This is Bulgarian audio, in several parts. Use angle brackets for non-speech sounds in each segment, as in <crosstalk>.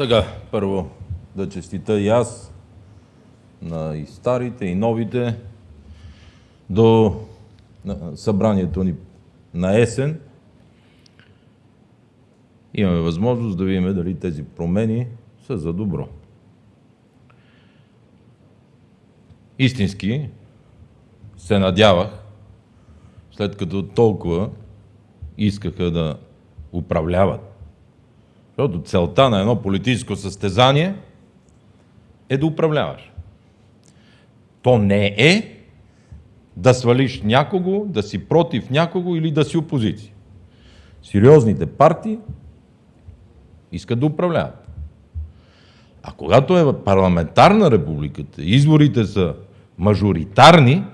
Така, първо да честита и аз на и старите, и новите до събранието ни на есен. Имаме възможност да видим дали тези промени са за добро. Истински се надявах, след като толкова искаха да управляват защото целта на едно политическо състезание е да управляваш. То не е да свалиш някого, да си против някого или да си опозиция. Сериозните партии искат да управляват. А когато е парламентарна републиката, изборите са мажоритарни,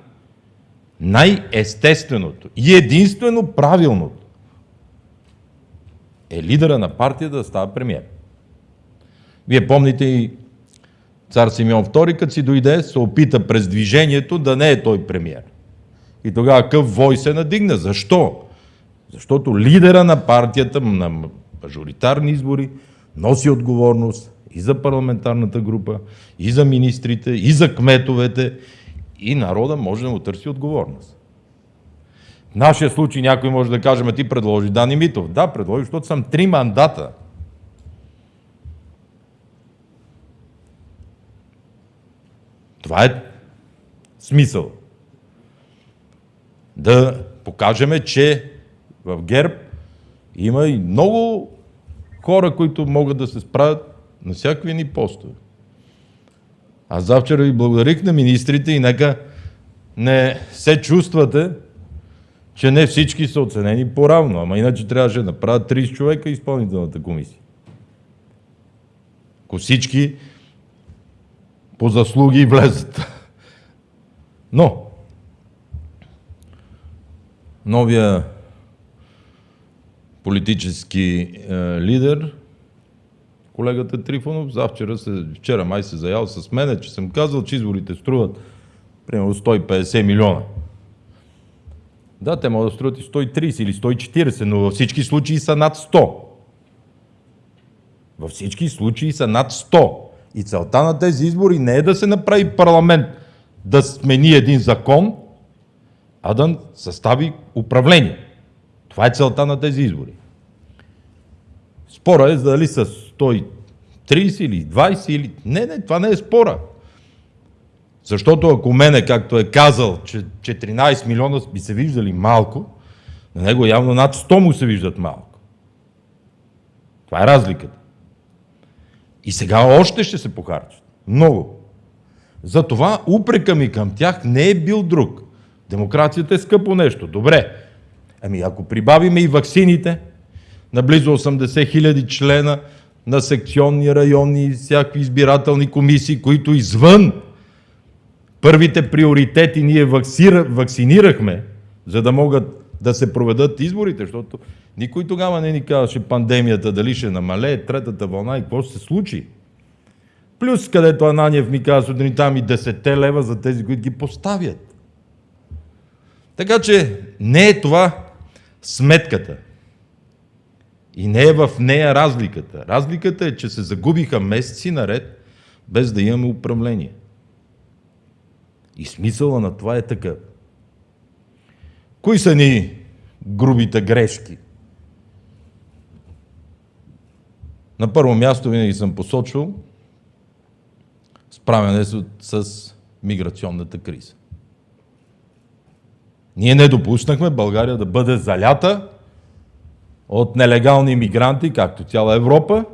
най-естественото и единствено правилното е лидера на партията да става премиер. Вие помните и цар Симеон II, като си дойде, се опита през движението да не е той премиер. И тогава къв вой се надигна. Защо? Защото лидера на партията на мажоритарни избори носи отговорност и за парламентарната група, и за министрите, и за кметовете, и народа може да му търси отговорност. В нашия случай някой може да каже, ма ти предложи Дани Митов. Да, предложи, защото съм три мандата. Това е смисъл. Да покажем, че в ГЕРБ има и много хора, които могат да се справят на всякакви ни постове. Аз завчера ви благодарих на министрите и нека не се чувствате, че не всички са оценени по-равно, ама иначе трябваше да направят 30 човека изпълнителната комисия. Ако всички по заслуги влезат. Но, новия политически е, лидер, колегата Трифонов, завчера се, вчера май се заял с мене, че съм казал, че изборите струват примерно 150 милиона. Да, те могат да струват и 130 или 140, но във всички случаи са над 100. Във всички случаи са над 100. И целта на тези избори не е да се направи парламент да смени един закон, а да състави управление. Това е целта на тези избори. Спора е дали са 130 или 20 или... Не, не, това не е спора. Защото ако мене, както е казал, че 14 милиона би се виждали малко, на него явно над 100 му се виждат малко. Това е разликата. И сега още ще се похарчат. Много. Затова упрека ми към тях не е бил друг. Демокрацията е скъпо нещо. Добре. Ами ако прибавиме и ваксините на близо 80 хиляди члена на секционни районни и всякакви избирателни комисии, които извън Първите приоритети ние вакцира, вакцинирахме, за да могат да се проведат изборите, защото никой тогава не ни казваше пандемията дали ще намалее, третата вълна и какво ще се случи. Плюс, където Ананиев ми казва сутринта ми 10 лева за тези, които ги поставят. Така че не е това сметката. И не е в нея разликата. Разликата е, че се загубиха месеци наред, без да имаме управление. И смисъла на това е такъв. Кои са ни грубите грешки? На първо място винаги съм посочил справяне с миграционната криза. Ние не допуснахме България да бъде залята от нелегални мигранти, както цяла Европа,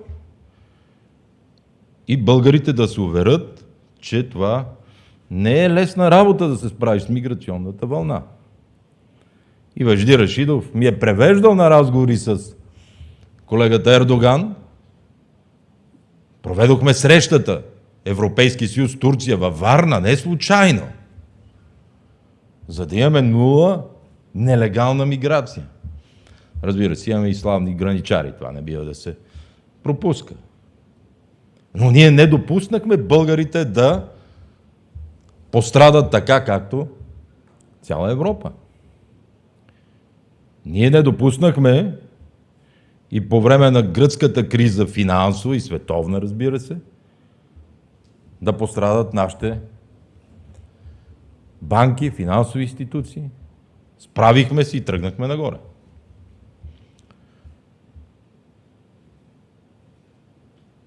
и българите да се уверят, че това не е лесна работа да се справиш с миграционната вълна. И Въжди Рашидов ми е превеждал на разговори с колегата Ердоган. Проведохме срещата Европейски съюз Турция във Варна, не случайно. За да имаме нула нелегална миграция. Разбира се, имаме и славни граничари, това не бива да се пропуска. Но ние не допуснахме българите да пострадат така, както цяла Европа. Ние не допуснахме и по време на гръцката криза, финансова и световна, разбира се, да пострадат нашите банки, финансови институции. Справихме се и тръгнахме нагоре.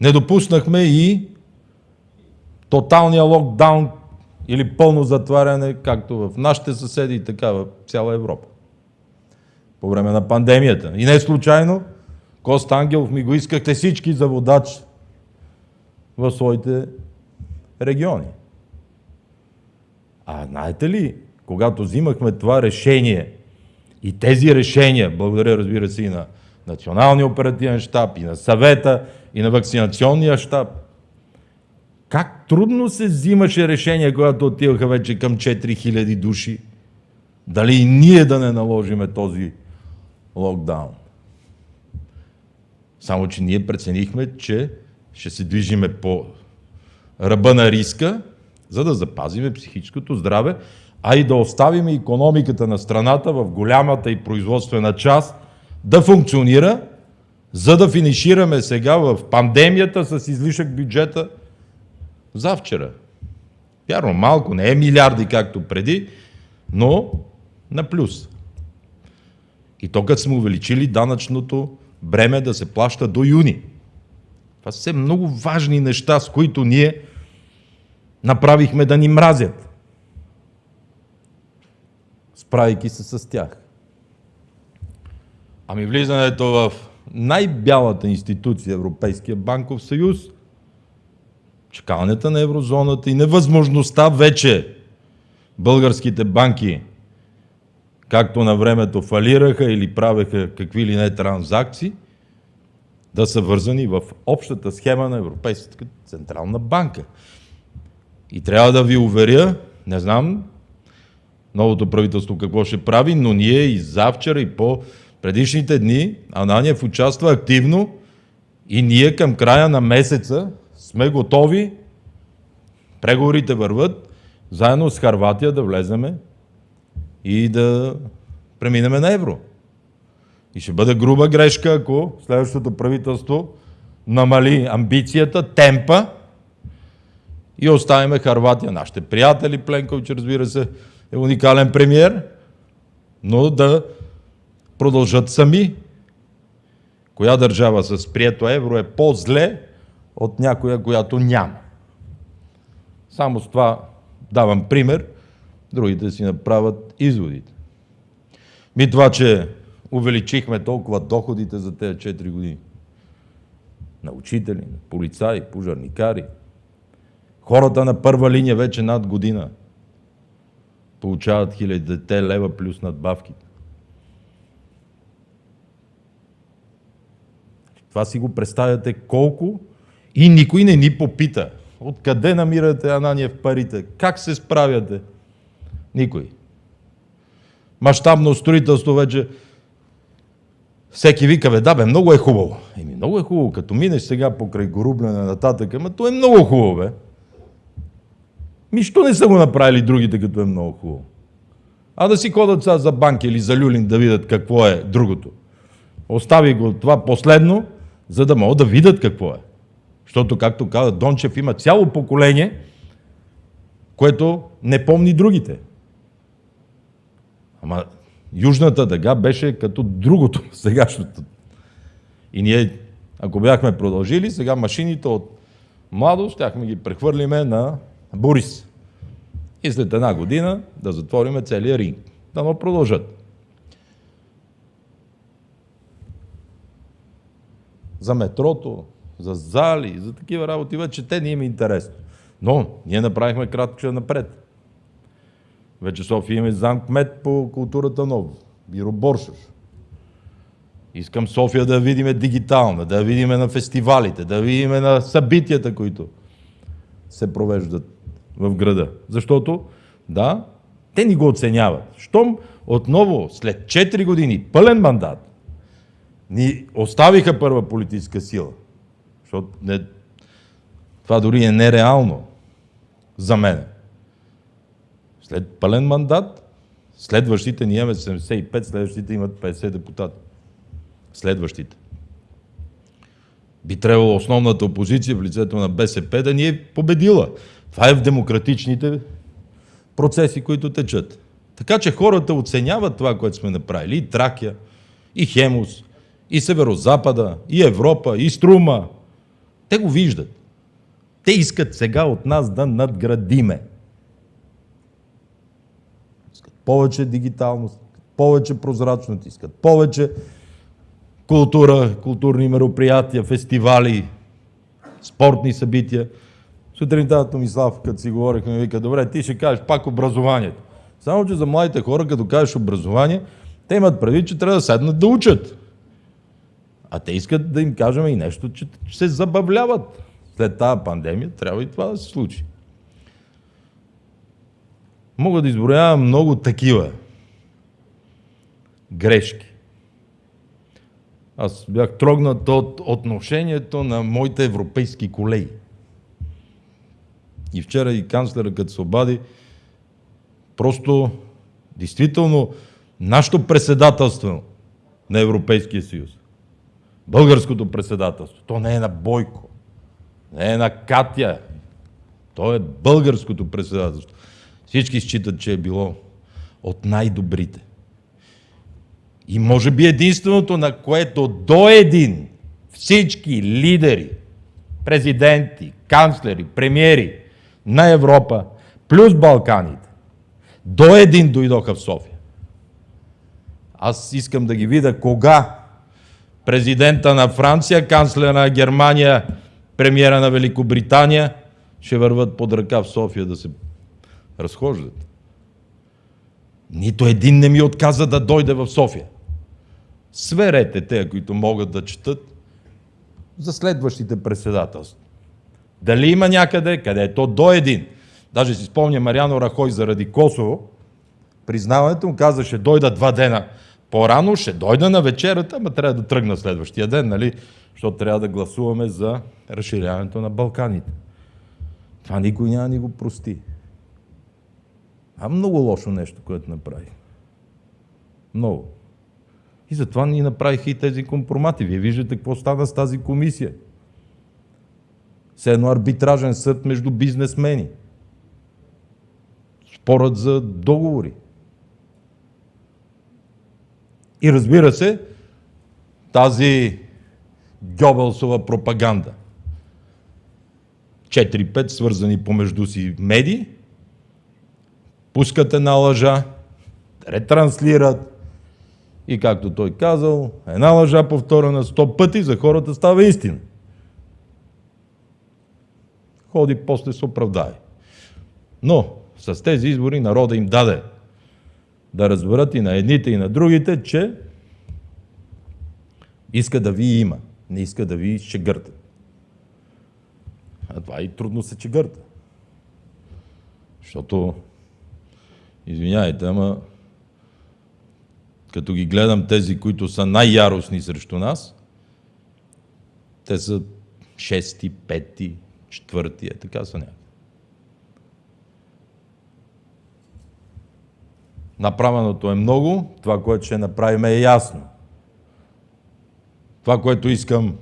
Не допуснахме и тоталния локдаун или пълно затваряне, както в нашите съседи, така в цяла Европа. По време на пандемията. И не случайно, Кост Ангелов ми го искахте всички за водач в своите региони. А знаете ли, когато взимахме това решение и тези решения, благодаря разбира се и на Националния оперативен щаб, и на съвета, и на вакцинационния щаб, как трудно се взимаше решение, когато отиваха вече към 4000 души, дали и ние да не наложиме този локдаун. Само, че ние преценихме, че ще се движиме по ръба на риска, за да запазиме психическото здраве, а и да оставим економиката на страната в голямата и производствена част да функционира, за да финишираме сега в пандемията с излишък бюджета завчера. Вярно, малко, не е милиарди както преди, но на плюс. И то като сме увеличили данъчното бреме да се плаща до юни. Това са все много важни неща, с които ние направихме да ни мразят, справейки се с тях. Ами влизането в най-бялата институция Европейския банков съюз, чекалнята на еврозоната и невъзможността вече българските банки, както на времето фалираха или правеха какви ли не транзакции, да са вързани в общата схема на Европейската централна банка. И трябва да ви уверя, не знам новото правителство какво ще прави, но ние и завчера и по предишните дни Ананиев участва активно и ние към края на месеца сме готови, преговорите върват, заедно с Харватия да влеземе и да преминеме на евро. И ще бъде груба грешка, ако следващото правителство намали амбицията, темпа и оставиме Харватия, нашите приятели, Пленкович, разбира се, е уникален премьер, но да продължат сами. Коя държава с прието евро е по-зле от някоя, която няма? Само с това давам пример, другите си направят изводите. Ми това, че увеличихме толкова доходите за тези 4 години. На учители, на полицаи, пожарникари. Хората на първа линия вече над година получават хилядите лева плюс надбавките. Това си го представяте колко и никой не ни попита. Откъде намирате Ананиев парите? Как се справяте? Никой. Мащабно строителство вече всеки вика, бе, да бе, много е хубаво. Еми, много е хубаво, като минеш сега покрай горубляне нататък, ама то е много хубаво, бе. Ми, що не са го направили другите, като е много хубаво? А да си ходят сега за банки или за люлин да видят какво е другото. Остави го това последно, за да могат да видят какво е. Защото, както каза Дончев, има цяло поколение, което не помни другите. Ама Южната дъга беше като другото, <laughs> сегашното. И ние, ако бяхме продължили, сега машините от младост, щяхме ги прехвърлиме на Борис. И след една година да затвориме целия ринг. Да му продължат. За метрото, за зали, за такива работи вече те не им е интересно. Но ние направихме кратко напред. Вече София има замк мед по културата нов. Биро Боршош. Искам София да видиме дигитална, да видиме на фестивалите, да видиме на събитията, които се провеждат в града. Защото, да, те ни го оценяват. Щом отново, след 4 години, пълен мандат, ни оставиха първа политическа сила, защото не, това дори е нереално за мен. След пълен мандат, следващите, ние имаме 75, следващите имат 50 депутати. Следващите. Би трябвало основната опозиция в лицето на БСП да ни е победила. Това е в демократичните процеси, които течат. Така че хората оценяват това, което сме направили. И Тракия, и Хемус, и Северозапада, и Европа, и Струма. Те го виждат. Те искат сега от нас да надградиме. Искат повече дигиталност, повече прозрачност, искат повече култура, културни мероприятия, фестивали, спортни събития. Сутринта Томислав, като си говорихме, вика, добре, ти ще кажеш пак образованието. Само, че за младите хора, като кажеш образование, те имат прави, че трябва да седнат да учат. А те искат да им кажем и нещо, че се забавляват. След тази пандемия трябва и това да се случи. Мога да изброявам много такива грешки. Аз бях трогнат от отношението на моите европейски колеги. И вчера и канцлера, като се обади, просто, действително, нашето председателство на Европейския съюз, българското председателство, то не е на Бойко, не е на Катя, то е българското председателство. Всички считат, че е било от най-добрите. И може би единственото, на което до един всички лидери, президенти, канцлери, премиери на Европа, плюс Балканите, до един дойдоха в София. Аз искам да ги видя кога президента на Франция, канцлера на Германия, премиера на Великобритания ще върват под ръка в София да се разхождат. Нито един не ми отказа да дойде в София. Сверете те, които могат да четат за следващите председателства. Дали има някъде, където до един. Даже си спомня Мариано Рахой заради Косово, признаването му каза, ще дойда два дена по-рано, ще дойда на вечерата, ама трябва да тръгна следващия ден, нали? Защото трябва да гласуваме за разширяването на Балканите. Това никой няма ни го прости. А много лошо нещо, което направи. Много. И затова ни направиха и тези компромати. Вие виждате какво стана с тази комисия. Все едно арбитражен съд между бизнесмени. Спорът за договори. И разбира се, тази Гьобелсова пропаганда. 4-5 свързани помежду си медии, пускат една лъжа, ретранслират, и както той казал, една лъжа повторена сто пъти за хората става истина. Ходи после се оправдае. Но с тези избори народа им даде да разберат и на едните и на другите, че иска да ви има, не иска да ви чегърта. А това и трудно се чегърта. Защото, извиняйте, ама като ги гледам тези, които са най-яростни срещу нас, те са шести, пети, четвърти, е така са някакви. Направеното е много, това, което ще направим е ясно. Това, което искам,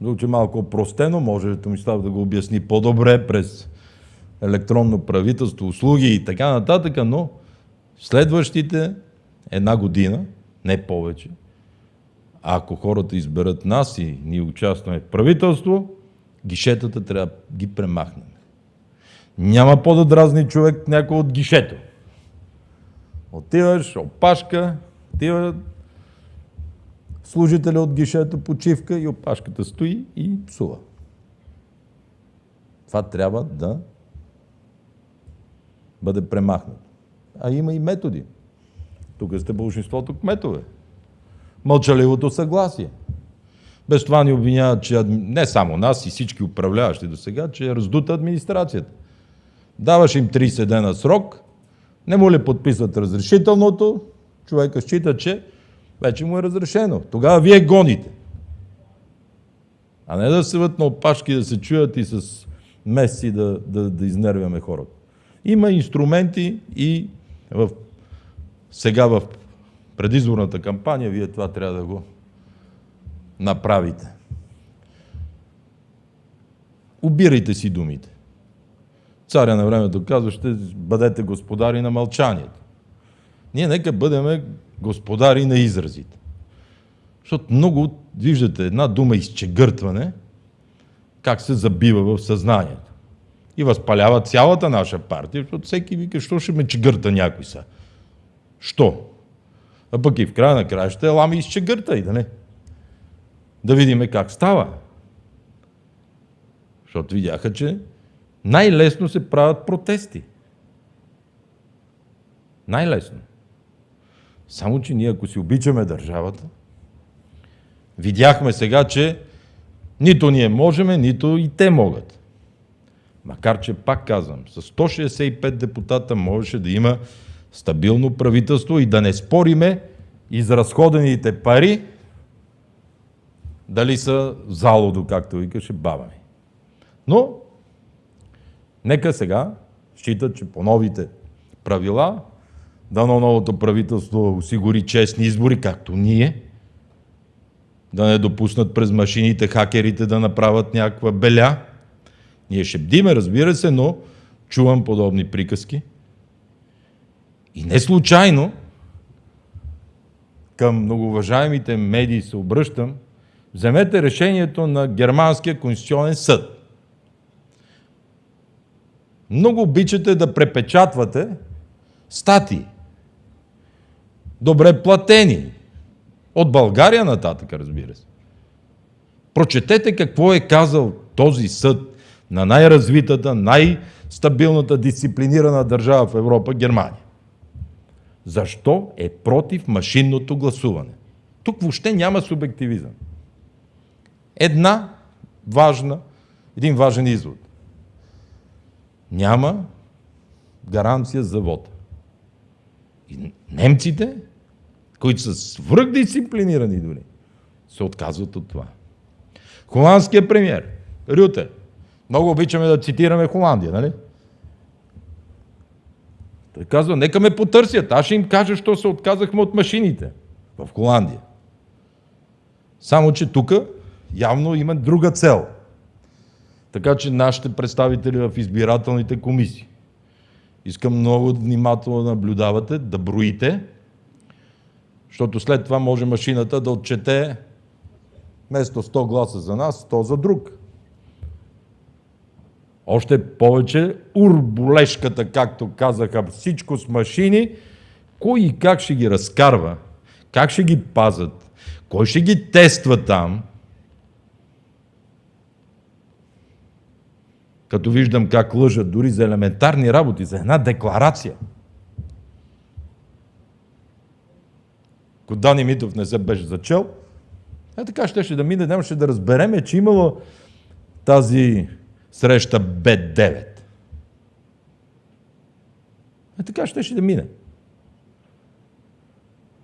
звучи малко простено, може Томислав да го обясни по-добре през електронно правителство, услуги и така нататък, но следващите една година, не повече, ако хората изберат нас и ние участваме в правителство, гишетата трябва да ги премахнем. Няма по-да дразни човек някой от гишето. Отиваш, опашка, отива служителя от гишето, почивка и опашката стои и псува. Това трябва да бъде премахнато. А има и методи. Тук сте бължеството кметове. Мълчаливото съгласие. Без това ни обвиняват, че не само нас и всички управляващи до сега, че е раздута администрацията. Даваш им 30 дена срок, не му ли подписват разрешителното, човека счита, че вече му е разрешено. Тогава вие гоните. А не да се на опашки, да се чуят и с месеци да, да, да изнервяме хората. Има инструменти и в сега в предизборната кампания вие това трябва да го направите. Обирайте си думите. Царя на времето казва, ще бъдете господари на мълчанието. Ние нека бъдем господари на изразите. Защото много, виждате, една дума изчегъртване, как се забива в съзнанието. И възпалява цялата наша партия, защото всеки вика, що ще ме чегърта някой са. Що? А пък и в края на края ще лами изчегърта и да не. Да видим как става. Защото видяха, че най-лесно се правят протести. Най-лесно. Само, че ние ако си обичаме държавата, видяхме сега, че нито ние можем, нито и те могат. Макар, че пак казвам, с 165 депутата можеше да има стабилно правителство и да не спориме изразходените пари дали са залодо, както викаше баба ми. Но, нека сега считат, че по новите правила дано новото правителство осигури честни избори, както ние, да не допуснат през машините хакерите да направят някаква беля. Ние ще бдиме, разбира се, но чувам подобни приказки. И не случайно към многоуважаемите медии се обръщам, вземете решението на Германския конституционен съд. Много обичате да препечатвате статии добре платени. От България нататък, разбира се. Прочетете какво е казал този съд на най-развитата, най-стабилната, дисциплинирана държава в Европа, Германия. Защо е против машинното гласуване? Тук въобще няма субективизъм. Една важна, един важен извод. Няма гаранция за вода. И немците които са свръхдисциплинирани дори, се отказват от това. Холандският премьер, Рюте, много обичаме да цитираме Холандия, нали? Той казва, нека ме потърсят, аз ще им кажа, що се отказахме от машините в Холандия. Само, че тук явно има друга цел. Така че нашите представители в избирателните комисии искам много внимателно да наблюдавате, да броите, защото след това може машината да отчете вместо 100 гласа за нас, 100 за друг. Още повече урболешката, както казаха, всичко с машини, кой и как ще ги разкарва, как ще ги пазат, кой ще ги тества там. Като виждам как лъжат дори за елементарни работи, за една декларация – Ако Дани Митов не се беше зачел, е така щеше да мине, нямаше да разбереме, че имало тази среща Б9. Е така щеше да мине.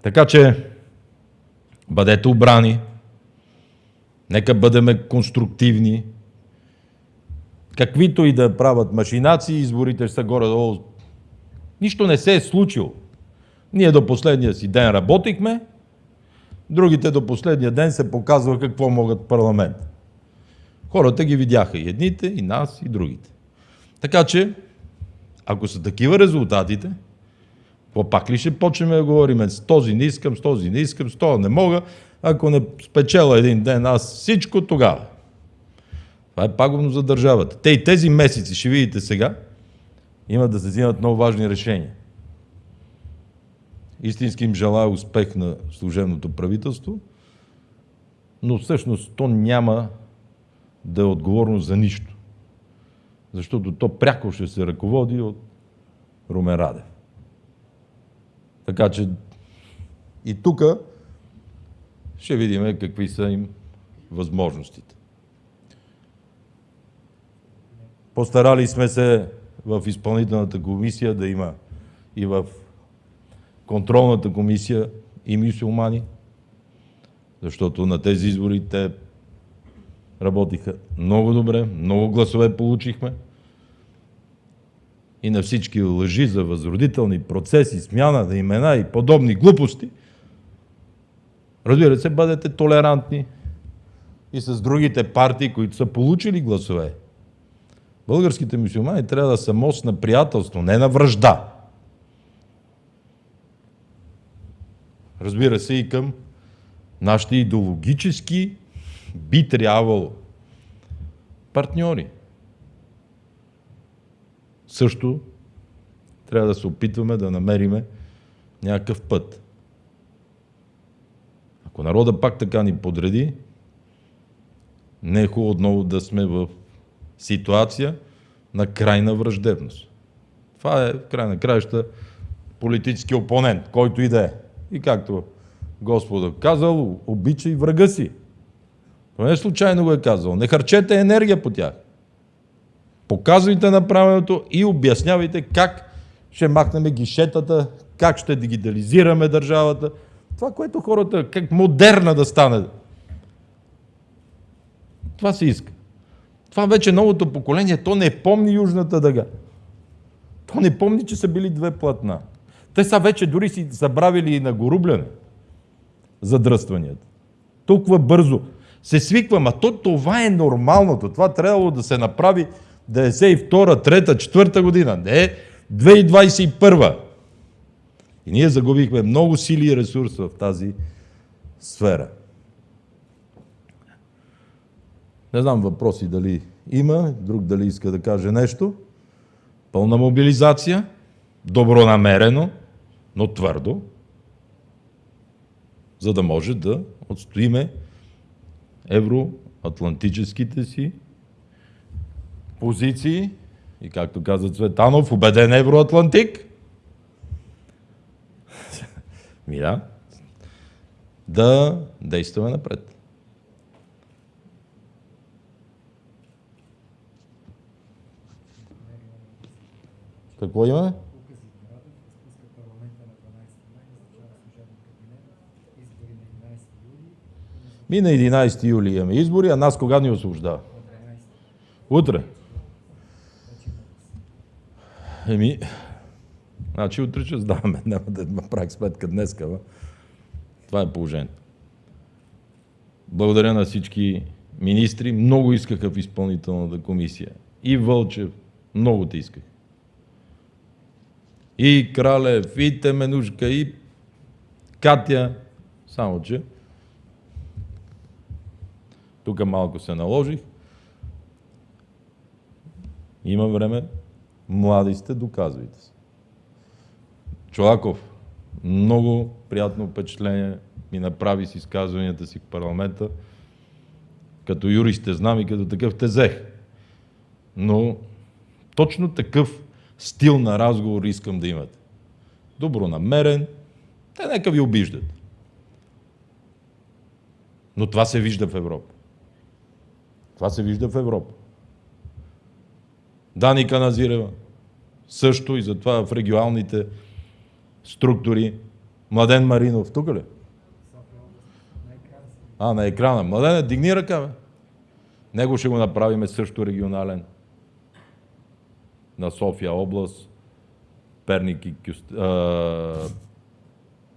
Така че бъдете обрани, нека бъдем конструктивни, каквито и да правят машинации, изборите са горе-долу. Нищо не се е случило. Ние до последния си ден работихме, другите до последния ден се показва какво могат парламент. Хората ги видяха и едните, и нас, и другите. Така че, ако са такива резултатите, какво пак ли ще почнем да говорим с този не искам, с този не искам, с този не мога, ако не спечела един ден аз всичко тогава. Това е пагубно за държавата. Те и тези месеци, ще видите сега, имат да се взимат много важни решения. Истински им желая успех на служебното правителство, но всъщност то няма да е отговорно за нищо. Защото то пряко ще се ръководи от Румен Радев. Така че и тук ще видим какви са им възможностите. Постарали сме се в изпълнителната комисия да има и в контролната комисия и мюсюлмани, защото на тези избори те работиха много добре, много гласове получихме. И на всички лъжи за възродителни процеси, смяна на имена и подобни глупости, разбира се, бъдете толерантни и с другите партии, които са получили гласове Българските мусулмани трябва да са мост на приятелство, не на връжда. Разбира се и към нашите идеологически би трябвало партньори. Също трябва да се опитваме да намериме някакъв път. Ако народа пак така ни подреди, не е хубаво отново да сме в ситуация на крайна враждебност. Това е в край на краища политически опонент, който и да е. И както Господа казал, обичай врага си. Това не случайно го е казал. Не харчете енергия по тях. Показвайте направеното и обяснявайте как ще махнем гишетата, как ще дигитализираме държавата. Това, което хората, как модерна да стане. Това се иска. Това вече новото поколение, то не помни Южната дъга. То не помни, че са били две платна. Те са вече дори си забравили и на горубляне задръстванията. Толкова бързо се свиквам, а то това е нормалното. Това трябвало да се направи 92, 3, 4 година, не 2021. И ние загубихме много сили и ресурс в тази сфера. Не знам въпроси дали има, друг дали иска да каже нещо. Пълна мобилизация, добронамерено, но твърдо, за да може да отстоиме евроатлантическите си позиции и както каза Цветанов, убеден евроатлантик, <laughs> ми да, действаме напред. Какво имаме? Ми на 11 юли имаме избори, а нас кога ни освобождава? Утре. Еми, значи утре ще сдаваме. <laughs> Няма да направих сметка днес. Това е положението. Благодаря на всички министри. Много искаха в изпълнителната комисия. И Вълчев, много те исках. И Кралев, и Теменушка, и Катя. Само, че тук малко се наложих. Има време. Млади сте, доказвайте се. Чолаков, много приятно впечатление ми направи с изказванията си в парламента. Като юрист те знам и като такъв те взех. Но точно такъв стил на разговор искам да имате. Добронамерен, те нека ви обиждат. Но това се вижда в Европа. Това се вижда в Европа. Дани Каназирева също и затова в регионалните структури. Младен Маринов, тук ли? А, на екрана. Младен, дигни ръка, бе. Него ще го направиме също регионален. На София област, Перник и, Кюст...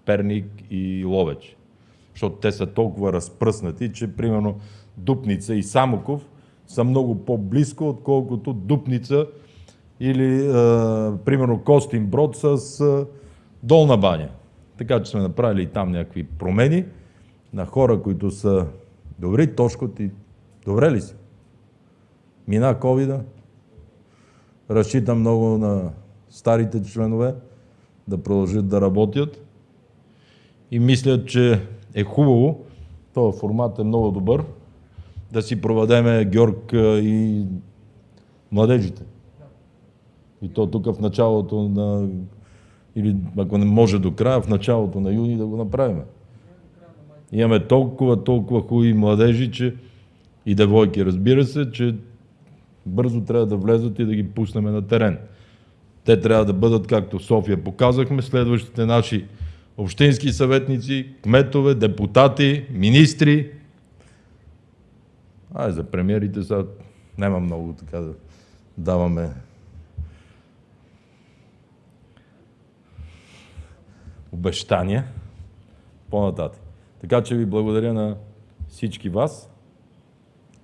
Перник и Ловеч. Защото те са толкова разпръснати, че примерно Дупница и Самоков са много по-близко, отколкото Дупница или а, примерно Костин Брод с а, Долна баня. Така че сме направили и там някакви промени на хора, които са добри. Тошко ти добре ли си? Мина ковида. Разчитам много на старите членове да продължат да работят и мисля, че е хубаво, този формат е много добър, да си проведеме Георг и младежите. И то тук в началото на, или ако не може до края, в началото на юни да го направим. Имаме толкова, толкова хубави младежи, че и девойки, разбира се, че бързо трябва да влезат и да ги пуснем на терен. Те трябва да бъдат, както в София показахме, следващите наши общински съветници, кметове, депутати, министри, а за премиерите сега няма много така да даваме обещания по-нататък. Така че ви благодаря на всички вас.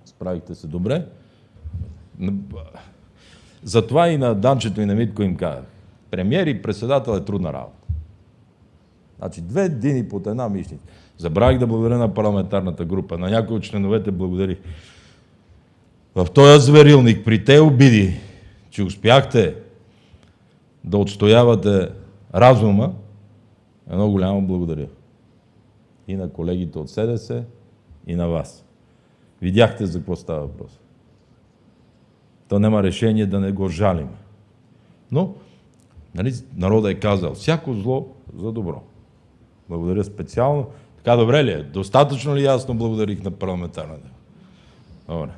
Справихте се добре. Затова и на Данчето и на Митко им казах. Премьер и председател е трудна работа. Значи две дни под една мишница. Забравих да благодаря на парламентарната група. На някои от членовете благодарих. В този зверилник, при те обиди, че успяхте да отстоявате разума, едно голямо благодаря. И на колегите от СДС, и на вас. Видяхте за какво става въпрос. То няма решение да не го жалим. Но нали, народът е казал, всяко зло за добро. Благодаря специално. Така добре ли е? Достатъчно ли ясно благодарих на парламентарната? Добре.